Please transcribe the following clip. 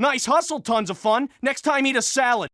Nice hustle, tons of fun. Next time, eat a salad.